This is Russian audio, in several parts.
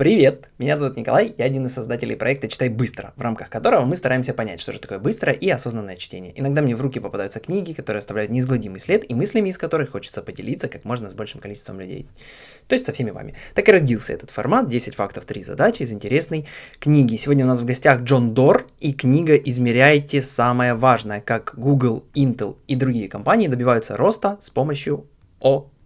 Привет! Меня зовут Николай, я один из создателей проекта «Читай быстро», в рамках которого мы стараемся понять, что же такое быстрое и осознанное чтение. Иногда мне в руки попадаются книги, которые оставляют неизгладимый след, и мыслями из которых хочется поделиться как можно с большим количеством людей. То есть со всеми вами. Так и родился этот формат 10 фактов, 3 задачи из интересной книги. Сегодня у нас в гостях Джон Дор и книга «Измеряйте самое важное», как Google, Intel и другие компании добиваются роста с помощью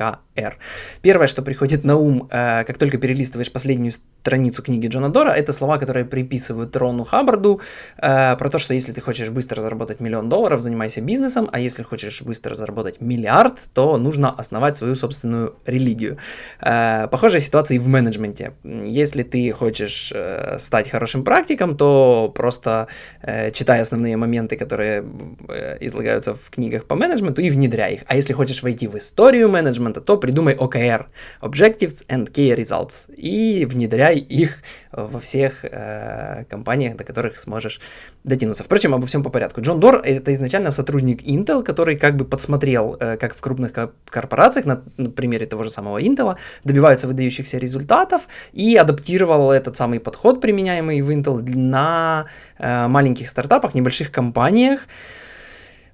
ОКР. Первое, что приходит на ум, э, как только перелистываешь последнюю страницу книги Джона Дора, это слова, которые приписывают Рону Хаббарду э, про то, что если ты хочешь быстро заработать миллион долларов, занимайся бизнесом, а если хочешь быстро заработать миллиард, то нужно основать свою собственную религию. Э, похожая ситуация и в менеджменте. Если ты хочешь э, стать хорошим практиком, то просто э, читай основные моменты, которые э, излагаются в книгах по менеджменту и внедряй их. А если хочешь войти в историю менеджмента, то придумай OKR, Objectives and Key Results, и внедряй их во всех э, компаниях, до которых сможешь дотянуться. Впрочем, обо всем по порядку. Джон Дор это изначально сотрудник Intel, который как бы подсмотрел, э, как в крупных корпорациях, на, на примере того же самого Intel, добиваются выдающихся результатов и адаптировал этот самый подход, применяемый в Intel, на э, маленьких стартапах, небольших компаниях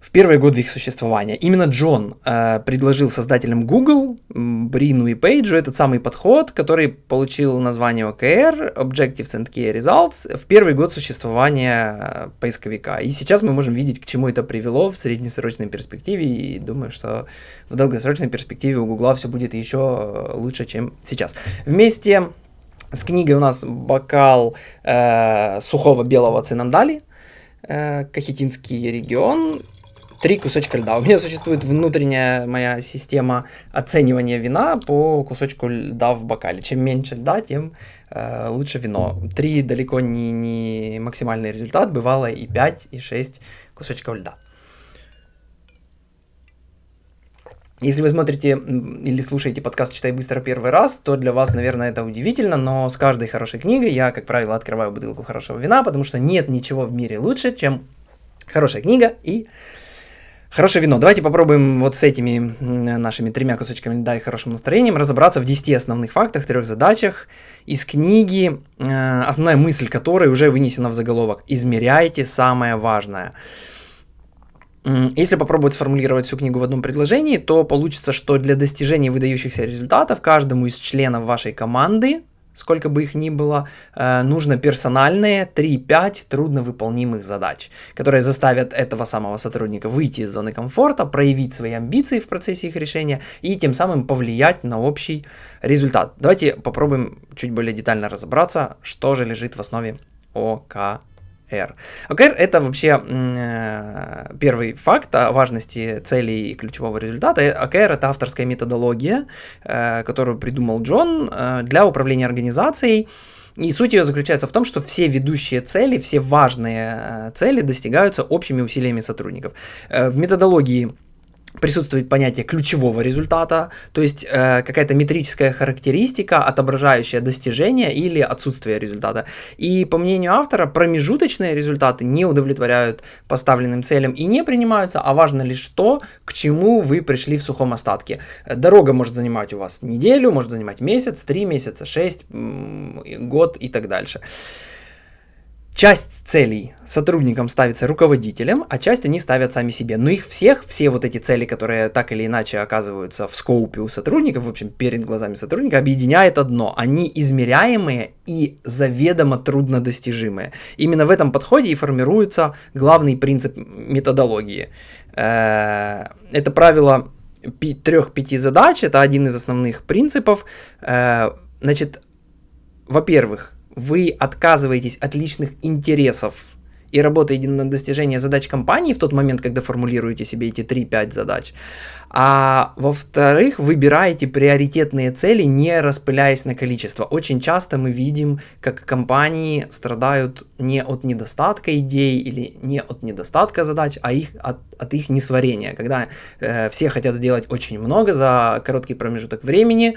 в первые годы их существования. Именно Джон э, предложил создателям Google, Брину и Пейджу этот самый подход, который получил название OKR, Objectives and Key Results, в первый год существования э, поисковика. И сейчас мы можем видеть, к чему это привело в среднесрочной перспективе, и думаю, что в долгосрочной перспективе у Google все будет еще лучше, чем сейчас. Вместе с книгой у нас бокал э, сухого белого цинандали, э, Кахетинский регион, три кусочка льда. У меня существует внутренняя моя система оценивания вина по кусочку льда в бокале. Чем меньше льда, тем э, лучше вино. Три далеко не, не максимальный результат, бывало и 5, и 6 кусочков льда. Если вы смотрите или слушаете подкаст «Читай быстро» первый раз, то для вас, наверное, это удивительно, но с каждой хорошей книгой я, как правило, открываю бутылку хорошего вина, потому что нет ничего в мире лучше, чем хорошая книга и Хорошее вино. Давайте попробуем вот с этими нашими тремя кусочками льда и хорошим настроением разобраться в 10 основных фактах, трех задачах из книги, э, основная мысль которой уже вынесена в заголовок. Измеряйте самое важное. Если попробовать сформулировать всю книгу в одном предложении, то получится, что для достижения выдающихся результатов каждому из членов вашей команды сколько бы их ни было, э, нужно персональные 3-5 трудновыполнимых задач, которые заставят этого самого сотрудника выйти из зоны комфорта, проявить свои амбиции в процессе их решения и тем самым повлиять на общий результат. Давайте попробуем чуть более детально разобраться, что же лежит в основе ОК OKR. OKR это вообще э, первый факт о важности целей и ключевого результата. OKR это авторская методология, э, которую придумал Джон э, для управления организацией. И суть ее заключается в том, что все ведущие цели, все важные цели достигаются общими усилиями сотрудников. В методологии присутствует понятие ключевого результата, то есть э, какая-то метрическая характеристика, отображающая достижение или отсутствие результата. И по мнению автора, промежуточные результаты не удовлетворяют поставленным целям и не принимаются, а важно лишь то, к чему вы пришли в сухом остатке. Дорога может занимать у вас неделю, может занимать месяц, три месяца, шесть, год и так дальше. Часть целей сотрудникам ставится руководителем, а часть они ставят сами себе. Но их всех, все вот эти цели, которые так или иначе оказываются в скоупе у сотрудников, в общем, перед глазами сотрудника, объединяет одно. Они измеряемые и заведомо труднодостижимые. Именно в этом подходе и формируется главный принцип методологии. Э, это правило трех-пяти задач, это один из основных принципов. Э, значит, во-первых, вы отказываетесь от личных интересов и работаете на достижение задач компании в тот момент, когда формулируете себе эти 3-5 задач. А во-вторых, выбираете приоритетные цели, не распыляясь на количество. Очень часто мы видим, как компании страдают не от недостатка идей или не от недостатка задач, а их, от, от их несварения. Когда э, все хотят сделать очень много за короткий промежуток времени,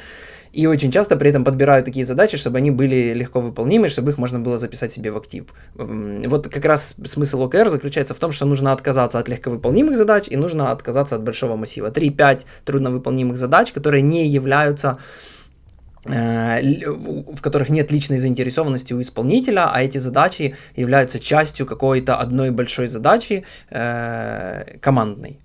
и очень часто при этом подбирают такие задачи, чтобы они были легко выполнимы, чтобы их можно было записать себе в актив. Вот как раз смысл OKR заключается в том, что нужно отказаться от легковыполнимых задач и нужно отказаться от большого массива. 3-5 трудновыполнимых задач, которые не являются в которых нет личной заинтересованности у исполнителя, а эти задачи являются частью какой-то одной большой задачи э, командной.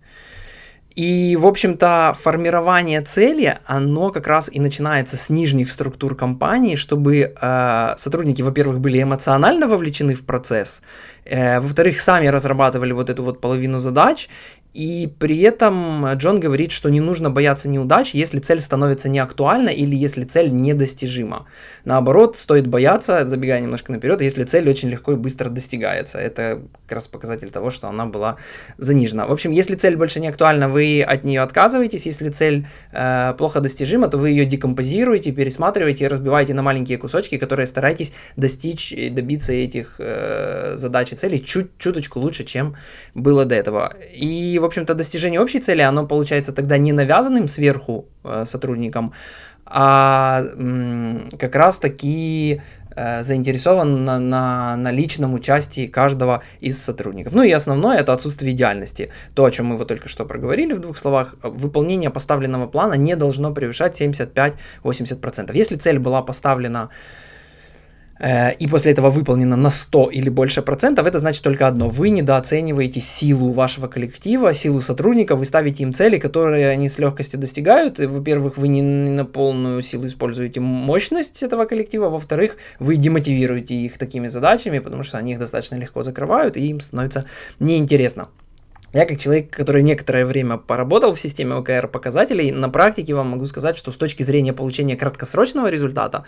И, в общем-то, формирование цели, оно как раз и начинается с нижних структур компании, чтобы э, сотрудники, во-первых, были эмоционально вовлечены в процесс, э, во-вторых, сами разрабатывали вот эту вот половину задач, и при этом Джон говорит, что не нужно бояться неудач, если цель становится неактуальна или если цель недостижима. Наоборот, стоит бояться, забегая немножко наперед, если цель очень легко и быстро достигается. Это как раз показатель того, что она была занижена. В общем, если цель больше не актуальна, вы от нее отказываетесь. Если цель э, плохо достижима, то вы ее декомпозируете, пересматриваете и разбиваете на маленькие кусочки, которые стараетесь достичь, добиться этих э, задач и целей чуть чуточку лучше, чем было до этого. И в общем-то, достижение общей цели, оно получается тогда не навязанным сверху э, сотрудникам, а как раз таки э, заинтересован на, на, на личном участии каждого из сотрудников. Ну и основное это отсутствие идеальности. То, о чем мы вот только что проговорили в двух словах, выполнение поставленного плана не должно превышать 75-80%. Если цель была поставлена Э, и после этого выполнено на 100 или больше процентов, это значит только одно. Вы недооцениваете силу вашего коллектива, силу сотрудников, вы ставите им цели, которые они с легкостью достигают. Во-первых, вы не на полную силу используете мощность этого коллектива, во-вторых, вы демотивируете их такими задачами, потому что они их достаточно легко закрывают, и им становится неинтересно. Я как человек, который некоторое время поработал в системе OKR показателей, на практике вам могу сказать, что с точки зрения получения краткосрочного результата,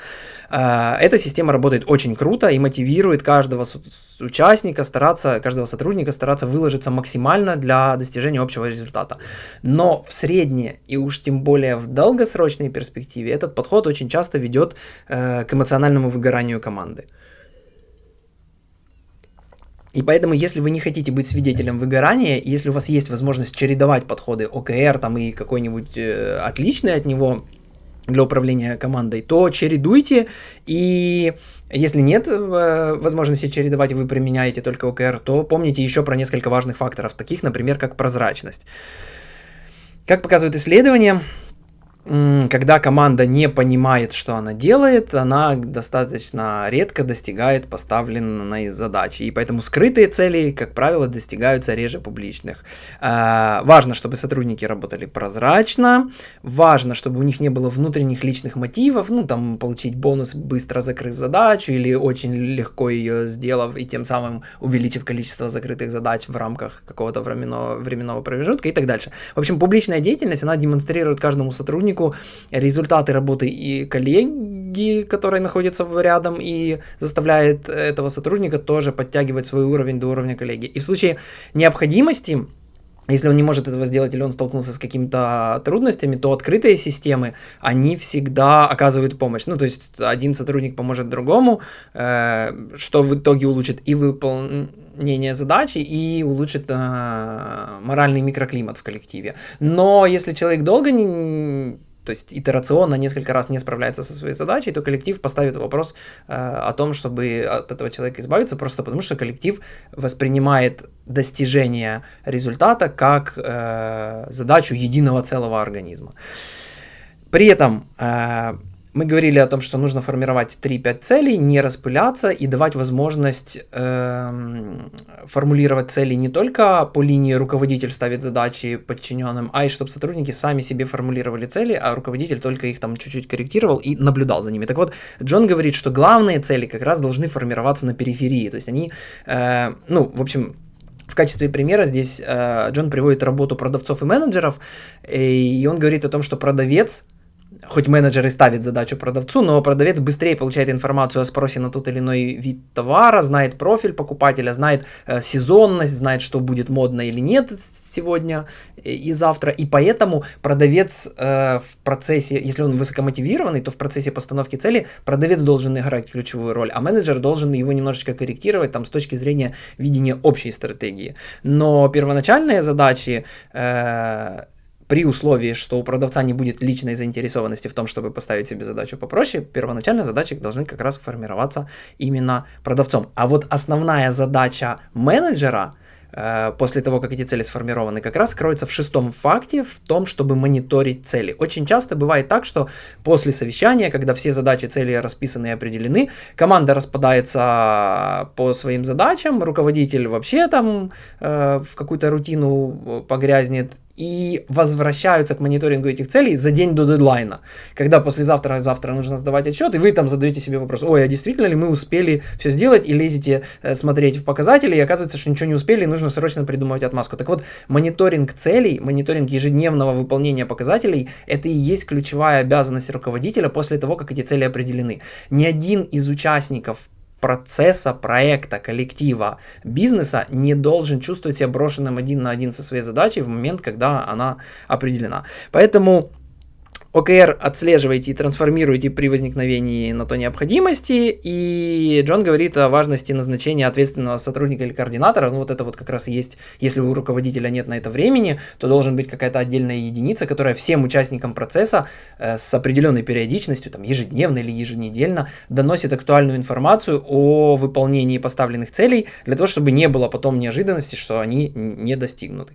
э, эта система работает очень круто и мотивирует каждого участника стараться, каждого сотрудника стараться выложиться максимально для достижения общего результата. Но в среднее и уж тем более в долгосрочной перспективе этот подход очень часто ведет э, к эмоциональному выгоранию команды. И поэтому, если вы не хотите быть свидетелем выгорания, если у вас есть возможность чередовать подходы ОКР там, и какой-нибудь э, отличный от него для управления командой, то чередуйте, и если нет э, возможности чередовать, вы применяете только ОКР, то помните еще про несколько важных факторов, таких, например, как прозрачность. Как показывают исследования, когда команда не понимает, что она делает, она достаточно редко достигает поставленной задачи. И поэтому скрытые цели, как правило, достигаются реже публичных. А, важно, чтобы сотрудники работали прозрачно, важно, чтобы у них не было внутренних личных мотивов, ну там получить бонус, быстро закрыв задачу, или очень легко ее сделав и тем самым увеличив количество закрытых задач в рамках какого-то временного, временного промежутка и так дальше. В общем, публичная деятельность, она демонстрирует каждому сотруднику, сотруднику результаты работы и коллеги, которые находятся рядом, и заставляет этого сотрудника тоже подтягивать свой уровень до уровня коллеги. И в случае необходимости если он не может этого сделать или он столкнулся с какими-то трудностями, то открытые системы, они всегда оказывают помощь. Ну, то есть один сотрудник поможет другому, э, что в итоге улучшит и выполнение задачи, и улучшит э, моральный микроклимат в коллективе. Но если человек долго не то есть итерационно несколько раз не справляется со своей задачей, то коллектив поставит вопрос э, о том, чтобы от этого человека избавиться, просто потому что коллектив воспринимает достижение результата как э, задачу единого целого организма. При этом э, мы говорили о том, что нужно формировать 3-5 целей, не распыляться и давать возможность э, формулировать цели не только по линии руководитель ставит задачи подчиненным, а и чтобы сотрудники сами себе формулировали цели, а руководитель только их там чуть-чуть корректировал и наблюдал за ними. Так вот, Джон говорит, что главные цели как раз должны формироваться на периферии, то есть они, э, ну, в общем, в качестве примера здесь э, Джон приводит работу продавцов и менеджеров, и он говорит о том, что продавец хоть менеджер и ставит задачу продавцу, но продавец быстрее получает информацию о спросе на тот или иной вид товара, знает профиль покупателя, знает э, сезонность, знает, что будет модно или нет сегодня и завтра. И поэтому продавец э, в процессе, если он высокомотивированный, то в процессе постановки цели продавец должен играть ключевую роль, а менеджер должен его немножечко корректировать там, с точки зрения видения общей стратегии. Но первоначальные задачи э, при условии, что у продавца не будет личной заинтересованности в том, чтобы поставить себе задачу попроще, первоначально задачи должны как раз формироваться именно продавцом. А вот основная задача менеджера э, после того, как эти цели сформированы, как раз кроется в шестом факте, в том, чтобы мониторить цели. Очень часто бывает так, что после совещания, когда все задачи, цели расписаны и определены, команда распадается по своим задачам, руководитель вообще там э, в какую-то рутину погрязнет, и возвращаются к мониторингу этих целей за день до дедлайна. Когда послезавтра, завтра нужно сдавать отчет, и вы там задаете себе вопрос, ой, а действительно ли мы успели все сделать, и лезете э, смотреть в показатели, и оказывается, что ничего не успели, и нужно срочно придумывать отмазку. Так вот, мониторинг целей, мониторинг ежедневного выполнения показателей, это и есть ключевая обязанность руководителя после того, как эти цели определены. Ни один из участников процесса, проекта, коллектива, бизнеса не должен чувствовать себя брошенным один на один со своей задачей в момент, когда она определена. Поэтому OKR отслеживаете и трансформируете при возникновении на то необходимости, и Джон говорит о важности назначения ответственного сотрудника или координатора, ну вот это вот как раз и есть, если у руководителя нет на это времени, то должен быть какая-то отдельная единица, которая всем участникам процесса э, с определенной периодичностью, там ежедневно или еженедельно, доносит актуальную информацию о выполнении поставленных целей, для того, чтобы не было потом неожиданности, что они не достигнуты.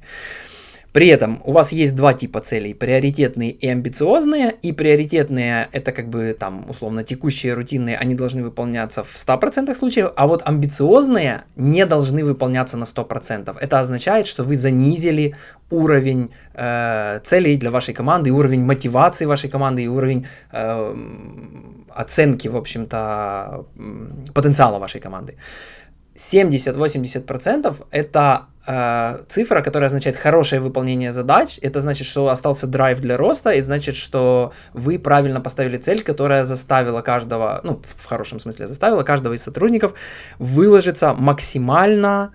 При этом у вас есть два типа целей, приоритетные и амбициозные, и приоритетные это как бы там условно текущие, рутинные, они должны выполняться в 100% случаев, а вот амбициозные не должны выполняться на 100%. Это означает, что вы занизили уровень э, целей для вашей команды, уровень мотивации вашей команды и уровень э, оценки, в общем-то, потенциала вашей команды. 70-80% это э, цифра, которая означает хорошее выполнение задач. Это значит, что остался драйв для роста, и значит, что вы правильно поставили цель, которая заставила каждого, ну, в хорошем смысле заставила каждого из сотрудников выложиться максимально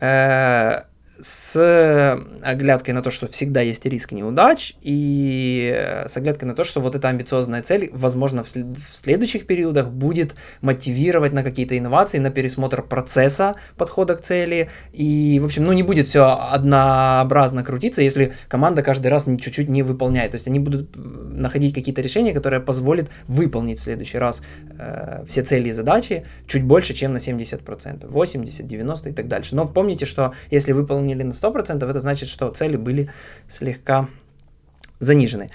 э, с оглядкой на то, что всегда есть риск неудач, и с оглядкой на то, что вот эта амбициозная цель, возможно, в, след в следующих периодах будет мотивировать на какие-то инновации, на пересмотр процесса подхода к цели, и, в общем, ну, не будет все однообразно крутиться, если команда каждый раз чуть-чуть не выполняет, то есть они будут находить какие-то решения, которые позволят выполнить в следующий раз э, все цели и задачи чуть больше, чем на 70%, 80, 90 и так дальше. Но помните, что если выполнить выполнили на 100%, это значит, что цели были слегка занижены.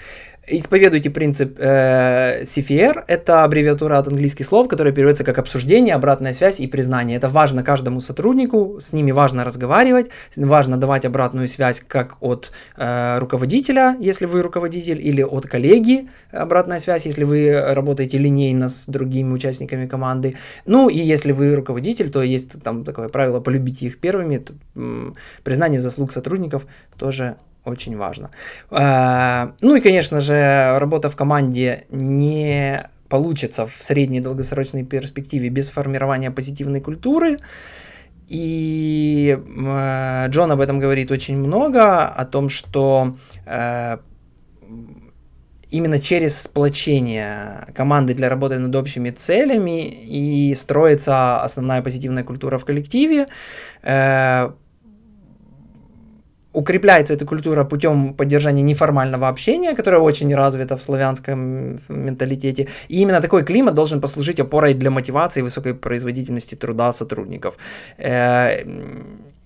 Исповедуйте принцип э, CFR, это аббревиатура от английских слов, которая переводится как обсуждение, обратная связь и признание. Это важно каждому сотруднику, с ними важно разговаривать, важно давать обратную связь как от э, руководителя, если вы руководитель, или от коллеги, обратная связь, если вы работаете линейно с другими участниками команды. Ну и если вы руководитель, то есть там такое правило полюбите их первыми. Тут, признание заслуг сотрудников тоже очень важно. А, ну и, конечно же, работа в команде не получится в средней долгосрочной перспективе без формирования позитивной культуры. И э, Джон об этом говорит очень много, о том, что э, именно через сплочение команды для работы над общими целями и строится основная позитивная культура в коллективе. Э, укрепляется эта культура путем поддержания неформального общения, которое очень развито в славянском менталитете. И именно такой климат должен послужить опорой для мотивации и высокой производительности труда сотрудников. Э,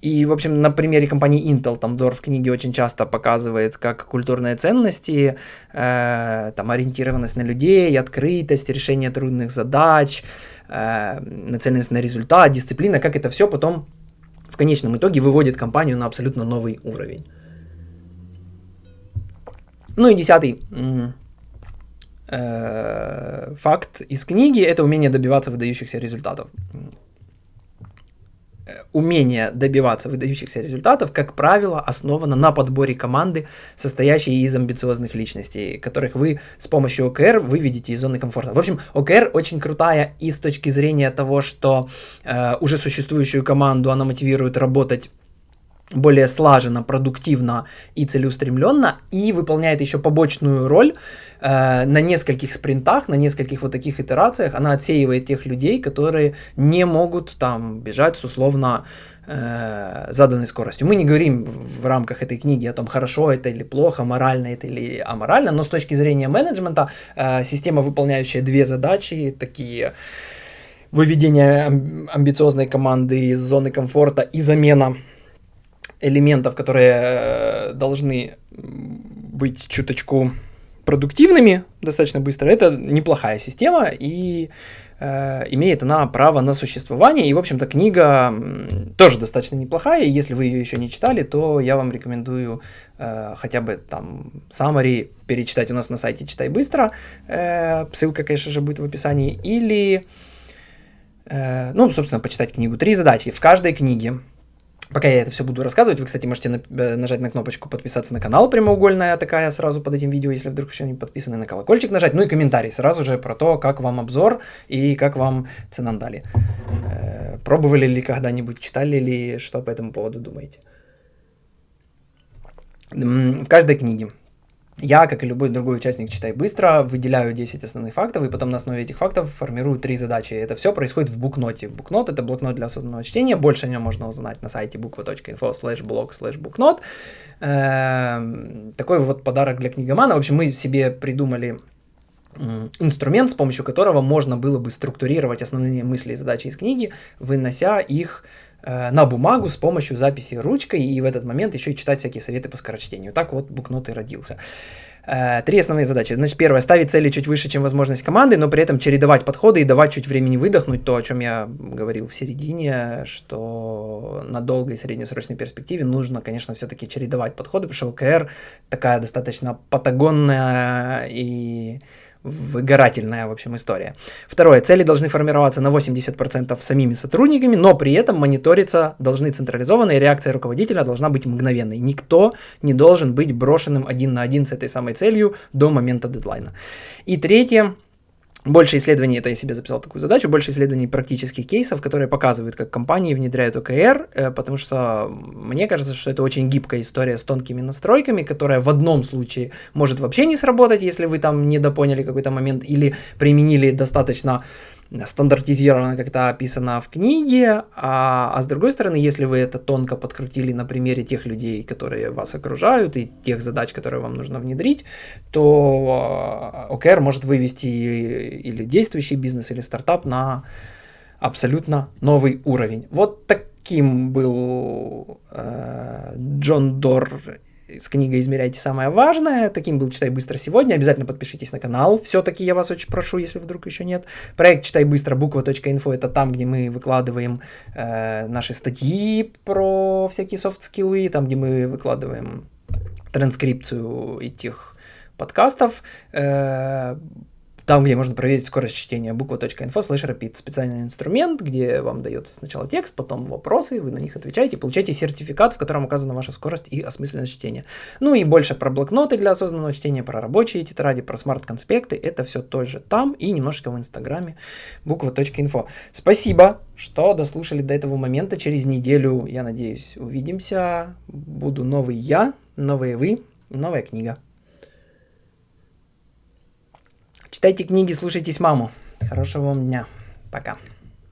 и, в общем, на примере компании Intel, там Дор в книге очень часто показывает, как культурные ценности, э, там ориентированность на людей, открытость, решение трудных задач, э, нацеленность на результат, дисциплина, как это все потом в конечном итоге выводит компанию на абсолютно новый уровень. Ну и десятый э, факт из книги – это умение добиваться выдающихся результатов. Э, умение добиваться выдающихся результатов, как правило, основано на подборе команды, состоящей из амбициозных личностей, которых вы с помощью ОКР выведете из зоны комфорта. В общем, ОКР очень крутая и с точки зрения того, что э, уже существующую команду она мотивирует работать более слаженно, продуктивно и целеустремленно, и выполняет еще побочную роль э, на нескольких спринтах, на нескольких вот таких итерациях. Она отсеивает тех людей, которые не могут там бежать с условно э, заданной скоростью. Мы не говорим в рамках этой книги о том, хорошо это или плохо, морально это или аморально, но с точки зрения менеджмента э, система, выполняющая две задачи, такие выведение амбициозной команды из зоны комфорта и замена элементов, которые э, должны быть чуточку продуктивными достаточно быстро, это неплохая система, и э, имеет она право на существование. И, в общем-то, книга тоже достаточно неплохая. Если вы ее еще не читали, то я вам рекомендую э, хотя бы там summary перечитать у нас на сайте «Читай быстро». Э, ссылка, конечно же, будет в описании. Или, э, ну, собственно, почитать книгу. Три задачи. В каждой книге Пока я это все буду рассказывать, вы, кстати, можете на, э, нажать на кнопочку подписаться на канал, прямоугольная такая сразу под этим видео, если вдруг еще не подписаны, на колокольчик нажать, ну и комментарий сразу же про то, как вам обзор и как вам ценам дали. Э, пробовали ли когда-нибудь, читали ли, что по этому поводу думаете? В каждой книге я, как и любой другой участник «Читай быстро», выделяю 10 основных фактов, и потом на основе этих фактов формирую три задачи. Это все происходит в букноте. Букнот — это блокнот для осознанного чтения. Больше о нем можно узнать на сайте буква.info slash blog slash букнот. Эм, такой вот подарок для книгомана. В общем, мы себе придумали инструмент, с помощью которого можно было бы структурировать основные мысли и задачи из книги, вынося их Э, на бумагу с помощью записи ручкой и в этот момент еще и читать всякие советы по скорочтению. Так вот букнот и родился. Э, три основные задачи. Значит, первое, ставить цели чуть выше, чем возможность команды, но при этом чередовать подходы и давать чуть времени выдохнуть, то, о чем я говорил в середине, что на долгой и среднесрочной перспективе нужно, конечно, все-таки чередовать подходы, потому что ОКР такая достаточно патагонная и выгорательная, в общем, история. Второе. Цели должны формироваться на 80% самими сотрудниками, но при этом мониториться должны централизованно, и реакция руководителя должна быть мгновенной. Никто не должен быть брошенным один на один с этой самой целью до момента дедлайна. И третье. Больше исследований, это я себе записал такую задачу, больше исследований практических кейсов, которые показывают, как компании внедряют ОКР, э, потому что мне кажется, что это очень гибкая история с тонкими настройками, которая в одном случае может вообще не сработать, если вы там недопоняли какой-то момент или применили достаточно стандартизировано как-то описано в книге, а, а с другой стороны, если вы это тонко подкрутили на примере тех людей, которые вас окружают, и тех задач, которые вам нужно внедрить, то а, может вывести или действующий бизнес, или стартап на абсолютно новый уровень. Вот таким был э, Джон Дор с книгой «Измеряйте самое важное». Таким был «Читай быстро» сегодня. Обязательно подпишитесь на канал. Все-таки я вас очень прошу, если вдруг еще нет. Проект «Читай быстро» буква.инфо – это там, где мы выкладываем э, наши статьи про всякие soft skill ы, там, где мы выкладываем транскрипцию этих подкастов. Э, там, где можно проверить скорость чтения буква.info slash repeat. Специальный инструмент, где вам дается сначала текст, потом вопросы, вы на них отвечаете, получаете сертификат, в котором указана ваша скорость и осмысленность чтения. Ну и больше про блокноты для осознанного чтения, про рабочие тетради, про smart -конспекты. Это все тоже там и немножко в инстаграме буква.info. Спасибо, что дослушали до этого момента. Через неделю, я надеюсь, увидимся. Буду новый я, новые вы, новая книга. Читайте книги, слушайтесь маму. Хорошего вам дня. Пока.